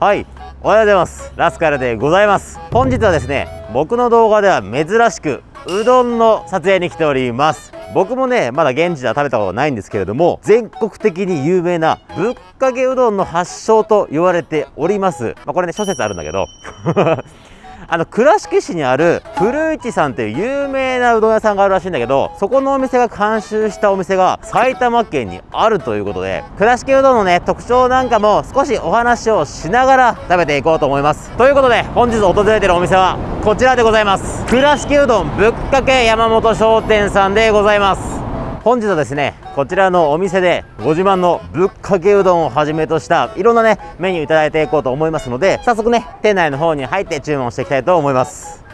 はいおはようございます。ラスカルでございます。本日はですね僕の動画では珍しくうどんの撮影に来ております。僕もねまだ現地では食べたことないんですけれども全国的に有名なぶっかけうどんの発祥と言われております。まあ、これね諸説あるんだけど。あの倉敷市にある古市さんっていう有名なうどん屋さんがあるらしいんだけどそこのお店が監修したお店が埼玉県にあるということで倉敷うどんのね特徴なんかも少しお話をしながら食べていこうと思います。ということで本日訪れてるお店はこちらでございます。倉敷うどんぶっかけ山本商店さんでございます。本日はですねこちらのお店でご自慢のぶっかけうどんをはじめとしたいろんなねメニューいただいていこうと思いますので早速ね店内の方に入って注文していきたいと思います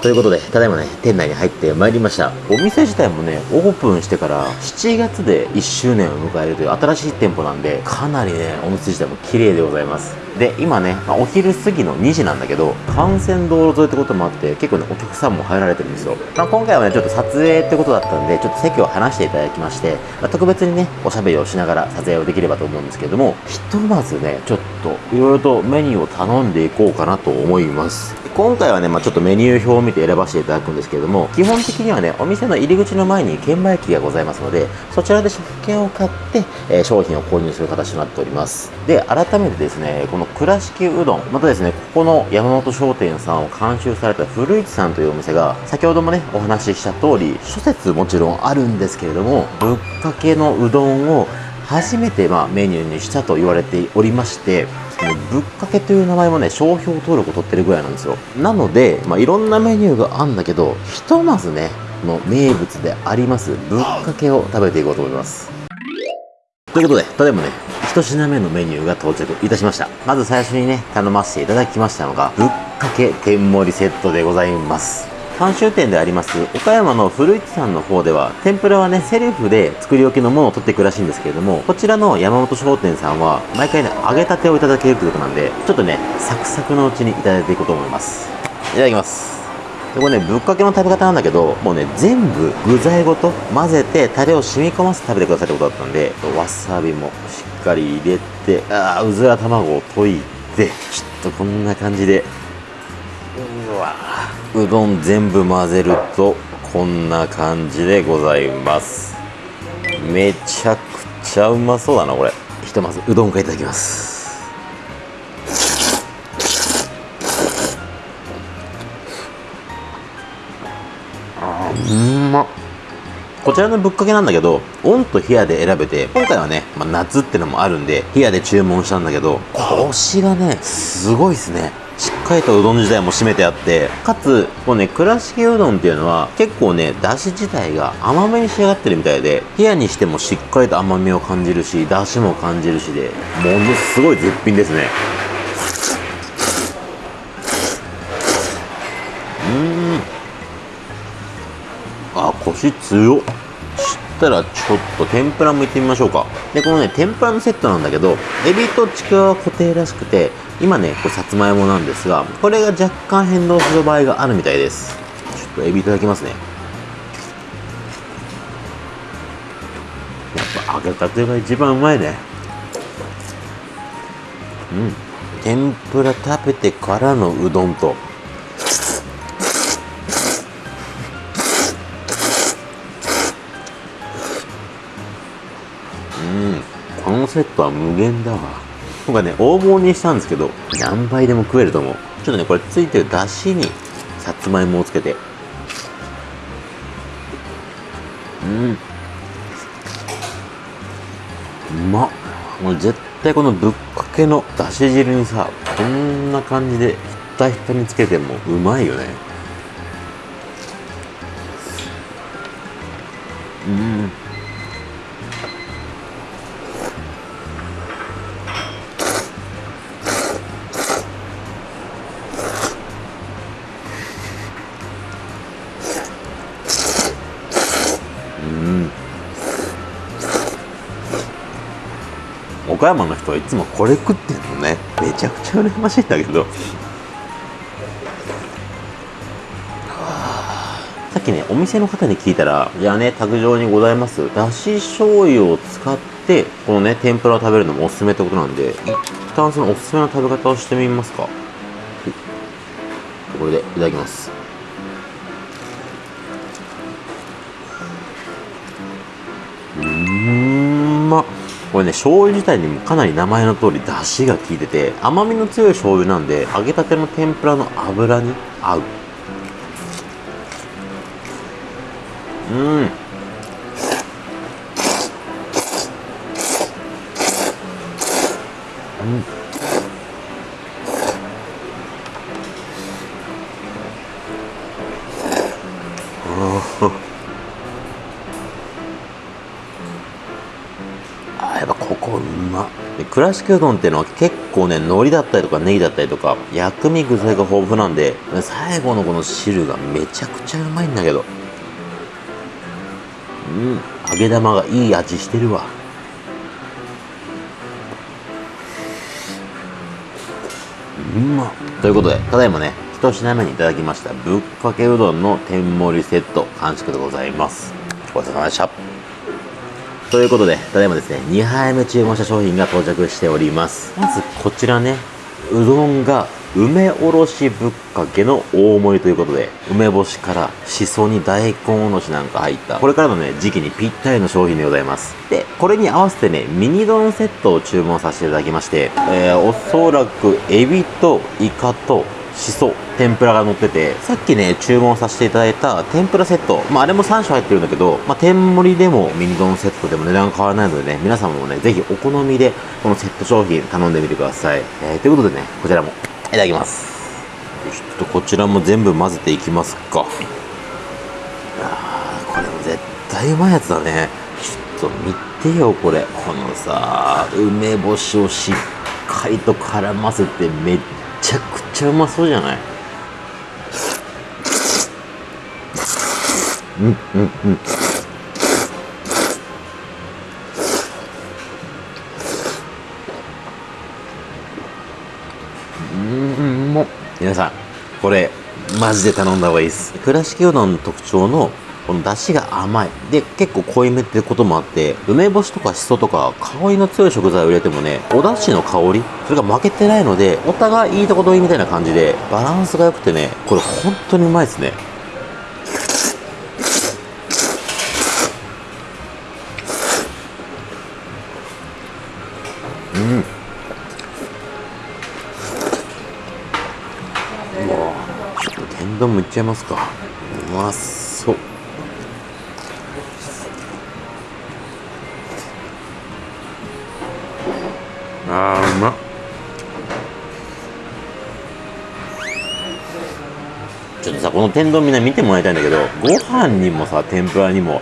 ということで、ただいまね、店内に入ってまいりました。お店自体もね、オープンしてから7月で1周年を迎えるという新しい店舗なんで、かなりね、お店自体も綺麗でございます。で、今ね、まあ、お昼過ぎの2時なんだけど、幹線道路沿いってこともあって、結構ね、お客さんも入られてるんですよ。まあ、今回はね、ちょっと撮影ってことだったんで、ちょっと席を離していただきまして、まあ、特別にね、おしゃべりをしながら撮影をできればと思うんですけれども、ひとまずね、ちょっと、いろいろとメニューを頼んでいこうかなと思います。今回はね、まあ、ちょっとメニュー表を見て選ばせていただくんですけれども、基本的にはね、お店の入り口の前に券売機がございますので、そちらで食券を買って、えー、商品を購入する形となっております。で、改めてですね、この倉敷うどん、またですね、ここの山本商店さんを監修された古市さんというお店が、先ほどもね、お話しした通り、諸説もちろんあるんですけれども、ぶっかけのうどんを初めてまあメニューにしたと言われておりましてぶっかけという名前もね商標登録を取ってるぐらいなんですよ。なので、まあ、いろんなメニューがあるんだけどひとまずねの名物でありますぶっかけを食べていこうと思います。ということでただいまね1品目のメニューが到着いたしました。まず最初にね頼ませていただきましたのがぶっかけ天盛りセットでございます。監修店であります岡山の古市さんの方では天ぷらはねセルフで作り置きのものを取っていくらしいんですけれどもこちらの山本商店さんは毎回ね揚げたてをいただけるということなんでちょっとねサクサクのうちにいただいていこうと思います。いただきます。でこれねぶっかけの食べ方なんだけどもうね全部具材ごと混ぜてタレを染み込ませて食べてくださいってことだったんでわさびもしっかり入れてああうずら卵を溶いてちょっとこんな感じでうわうどん全部混ぜるとこんな感じでございます。めちゃくちゃうまそうだなこれ。ひとまずうどんからいただきます。こちらのぶっかけなんだけど、オンと冷やで選べて、今回はね、まあ、夏ってのもあるんで、冷やで注文したんだけど、コシがね、すごいっすね。しっかりとうどん自体も締めてあってかつこうね倉敷うどんっていうのは結構ねだし自体が甘めに仕上がってるみたいで冷やにしてもしっかりと甘みを感じるしだしも感じるしでものすごい絶品ですねあコシ強っしたらちょっと天ぷらもいってみましょうか。でこのね天ぷらのセットなんだけどエビとちくわは固定らしくて今ねこれさつまいもなんですがこれが若干変動する場合があるみたいです。ちょっとエビいただきますね。やっぱ揚げたてが一番うまいね。うん。天ぷら食べてからのうどんと。セットは無限だわ。僕はね大棒にしたんですけど何倍でも食えると思う。ちょっとねこれついてるだしにさつまいもをつけて。うん。うまっ。もう絶対このぶっかけのだし汁にさこんな感じでひったひたにつけてもうまいよね。うん。岡山の人はいつもこれ食ってんのね。めちゃくちゃ羨ましいんだけど。さっきねお店の方に聞いたらじゃあね卓上にございます。だし醤油を使っでこのね天ぷらを食べるのもおすすめってことなんで一旦そのおすすめの食べ方をしてみますか、これでいただきます。これね醤油自体にもかなり名前の通り出汁が効いてて甘みの強い醤油なんで揚げたての天ぷらの油に合う。ここうまで倉敷うどんっていうのは結構ね海苔だったりとかネギだったりとか薬味具材が豊富なんで最後のこの汁がめちゃくちゃうまいんだけど。うん揚げ玉がいい味してるわ。うまということでただいまね一品目にいただきましたぶっかけうどんの天盛りセット完食でございます。ごちそうさまでした。ということでただいまですね2杯目注文した商品が到着しております。まずこちらねうどんが梅おろしぶっかけの大盛りということで梅干しからしそに大根おろしなんか入ったこれからのね時期にぴったりの商品でございます。でこれに合わせてねミニ丼セットを注文させていただきまして、えー、おそらくエビとイカとしそ天ぷらが乗っててさっきね注文させていただいた天ぷらセットまああれも3種入ってるんだけど、まあ、天盛りでもミニ丼セットでも値段変わらないのでね皆様もねぜひお好みでこのセット商品頼んでみてください、えー、ということでねこちらもいただきます。ちょっとこちらも全部混ぜていきますか。あこれも絶対うまいやつだね。ちょっと見てよこれ。このさ梅干しをしっかりと絡ませてめっちゃくちゃうまそうじゃない？うんうんうん。うんも皆さんこれマジで頼んだ方がいいです。倉敷うどんの特徴のこの出汁が甘い。で結構濃いめってこともあって梅干しとかしそとか香りの強い食材を入れてもねお出汁の香りそれが負けてないのでお互いいいとこ取りみたいな感じでバランスが良くてねこれ本当にうまいですね。うん。うわちょっと天丼もいっちゃいますか。うまそうあーうまっ。ちょっとさこの天丼みんな見てもらいたいんだけどご飯にもさ天ぷらにも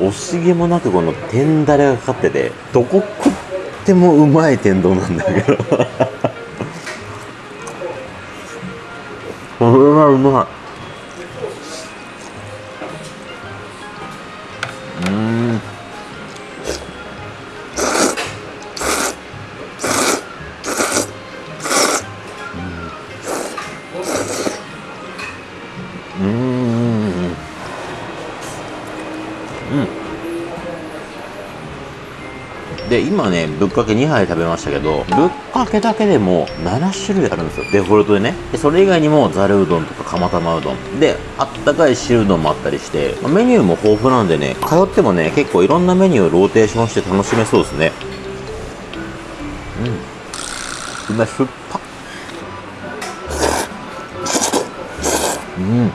惜しげもなくこの天だれがかかっててどこ食ってもうまい天丼なんだけど。これはうまい今ねぶっかけ2杯食べましたけどぶっかけだけでも7種類あるんですよ。デフォルトでねでそれ以外にもざるうどんとか釜玉うどん。であったかい汁うどんもあったりしてまメニューも豊富なんでね通ってもね結構いろんなメニューをローテーションして楽しめそうですね。うん。うまい酸っぱうん。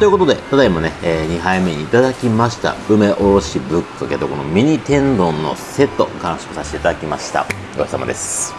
ということで、ただいまね、え2杯目にいただきました、梅おろしぶっかけとこのミニ天丼のセット、完食させていただきました。ごちそうさまです。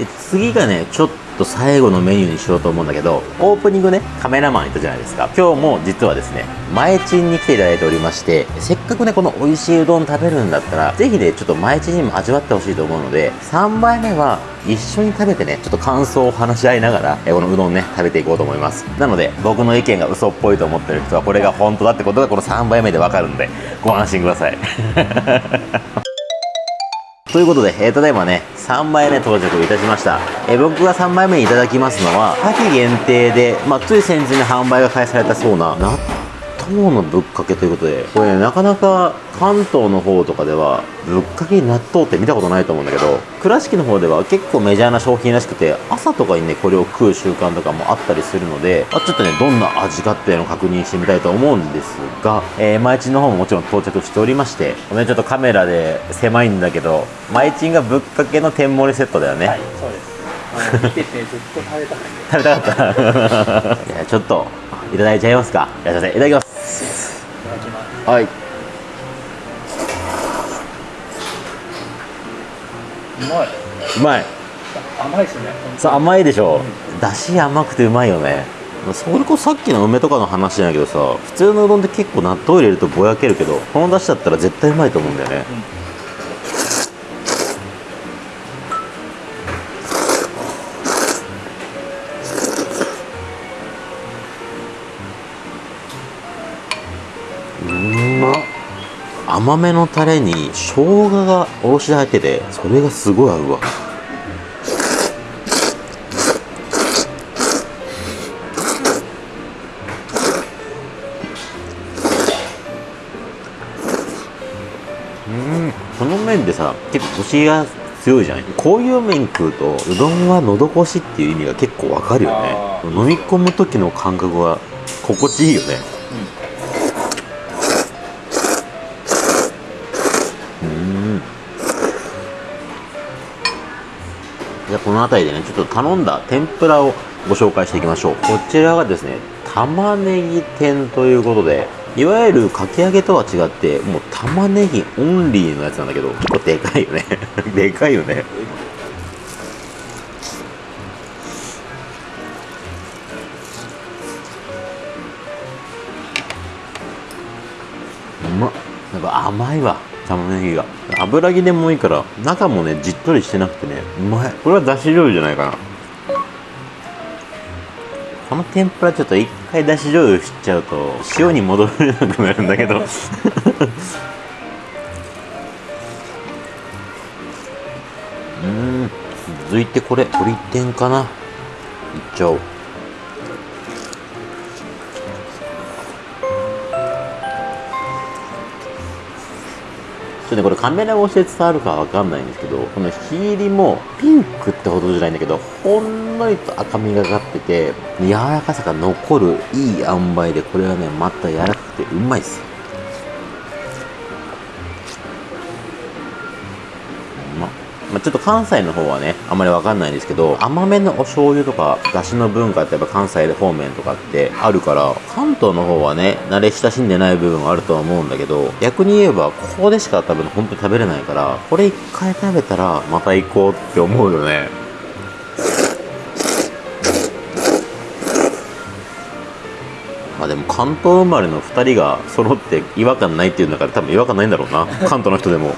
で次がねちょっと最後のメニューにしようと思うんだけどオープニングねカメラマンいたじゃないですか。今日も実はですね前チンに来ていただいておりましてせっかくねこの美味しいうどん食べるんだったらぜひねちょっと前チンにも味わってほしいと思うので3杯目は一緒に食べてねちょっと感想を話し合いながらえこのうどんね食べていこうと思います。なので僕の意見が嘘っぽいと思ってる人はこれが本当だってことがこの3杯目でわかるんでご安心ください。ということで、えー、ただいまね、3枚目到着いたしました。えー、僕が3枚目にいただきますのは、夏季限定で、まあ、つい先日に販売が開始されたそうな、納豆のぶっかけということで、これ、ね、なかなか関東の方とかでは、ぶっかけに納豆って見たことないと思うんだけど、倉敷の方では結構メジャーな商品らしくて、朝とかにね、これを食う習慣とかもあったりするので、まあ、ちょっとね、どんな味かっていうのを確認してみたいと思うんですが、えー、前地の方ももちろん到着しておりまして、ごめん、ちょっとカメラで狭いんだけど、前地がぶっかけの天盛りセットだよね。はい、そうです。見ててずっと食べたかっ 食べたかった。ちょっと、いただいちゃいますか。いらっしゃいませ。いただきます。た。いただきます。はい。うまい。うまい。甘いですね。さあ甘いでしょ、だし甘くてうまいよねそれこそさっきの梅とかの話じゃないけどさ普通のうどんって結構納豆入れるとぼやけるけどこのだしだったら絶対うまいと思うんだよね、う甘めのタレに生姜がおろしで入っててそれがすごい合うわ。この麺ってさ結構コシが強いじゃないこういう麺食うとうどんは喉越しっていう意味が結構わかるよね。あ飲み込む時の感覚は心地いいよねゃあこの辺りでねちょっと頼んだ天ぷらをご紹介していきましょう。こちらがですね玉ねぎ天ということでいわゆるかき揚げとは違ってもう玉ねぎオンリーのやつなんだけど結構でかいよね。でかいよね。うまっ。なんか甘いわ。玉ねぎが。油切れもいいから中もねじっとりしてなくてねうまい。これはだし醤油じゃないかな。この天ぷらちょっと一回だし醤油しちゃうと塩に戻れなくなるんだけど。うん。続いてこれ鶏天かな。いっちゃおう。とねこれカメラ越しで伝わるかわかんないんですけどこの火入りもピンクってほどじゃないんだけどほんのりと赤みがかってて柔らかさが残るいい塩梅でこれはねまた柔らかくてうまいっす。よまあ、ちょっと関西の方はねあんまりわかんないんですけど甘めのお醤油とかだしの文化ってやっぱ関西方面とかってあるから関東の方はね慣れ親しんでない部分はあるとは思うんだけど逆に言えばここでしか多分本当に食べれないからこれ一回食べたらまた行こうって思うよね。まあでも関東生まれの2人が揃って違和感ないっていうんだから多分違和感ないんだろうな。関東の人でも。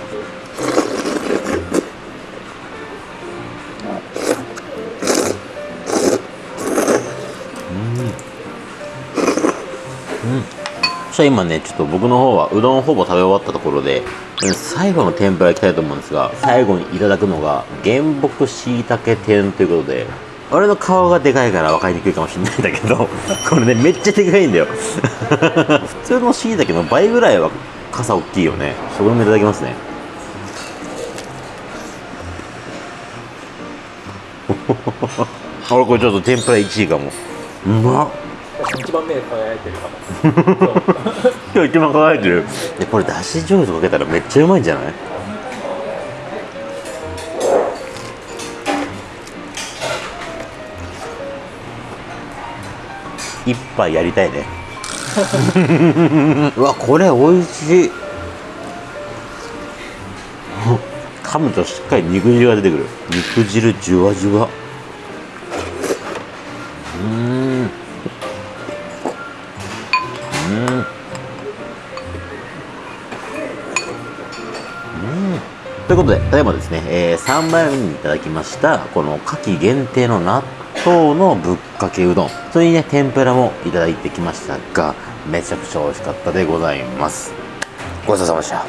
そしたら今ねちょっと僕の方はうどんほぼ食べ終わったところで最後の天ぷらいきたいと思うんですが最後にいただくのが原木しいたけ天ということで俺の顔がでかいから分かりにくいかもしれないんだけど これねめっちゃでかいんだよ。普通のしいたけの倍ぐらいは傘大きいよね。それもいただきますね。俺これちょっと天ぷら1位かも。うまっ。一番目輝いてるかも。今日一番輝いてる。でこれだし醤油とかけたらめっちゃうまいんじゃない？一杯やりたいね。うわこれ美味しい。噛噛むとしっかり肉汁が出てくる。肉汁じゅわじゅわということで、ただいまですね、えー、3枚目にいただきました、この夏季限定の納豆のぶっかけうどん。それにね、天ぷらもいただいてきましたが、めちゃくちゃ美味しかったでございます。ごちそうさまでした。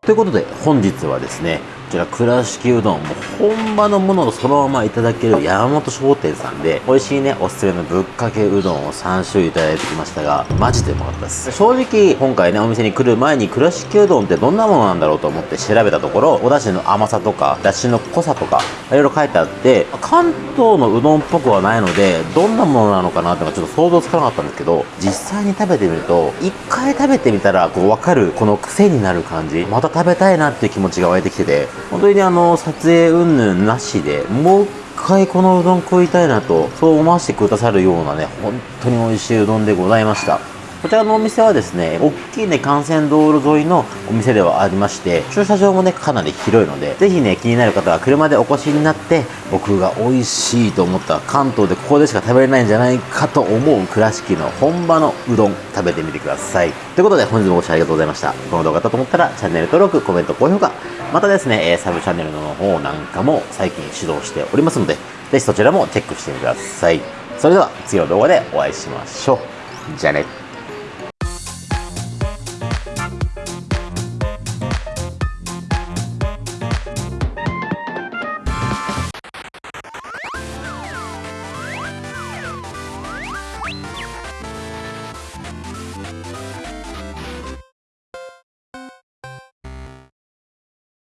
ということで、本日はですね、ちら倉敷うどん、も本場のものをそのままいただける山本商店さんで、美味しいね、おすすめのぶっかけうどんを3種類いただいてきましたが、マジでうまかったです。正直、今回ね、お店に来る前に倉敷うどんってどんなものなんだろうと思って調べたところ、お出汁の甘さとか、出汁の濃さとか、いろいろ書いてあって、関東のうどんっぽくはないので、どんなものなのかなってのがちょっと想像つかなかったんですけど、実際に食べてみると、一回食べてみたら、こう、わかる、この癖になる感じ、また食べたいなっていう気持ちが湧いてきてて、本当に、あの、撮影云々なしで、もう一回このうどん食いたいなと、そう思わせてくださるようなね、本当に美味しいうどんでございました。こちらのお店はですね、大きいね、幹線道路沿いのお店ではありまして、駐車場もね、かなり広いので、ぜひね、気になる方は車でお越しになって、僕が美味しいと思った関東でここでしか食べれないんじゃないかと思う倉敷の本場のうどん食べてみてください。ということで、本日もご視聴ありがとうございました。この動画だと思ったら、チャンネル登録、コメント、高評価、またですね、サブチャンネルの方なんかも最近指導しておりますので、ぜひそちらもチェックしてみてください。それでは、次の動画でお会いしましょう。じゃあね。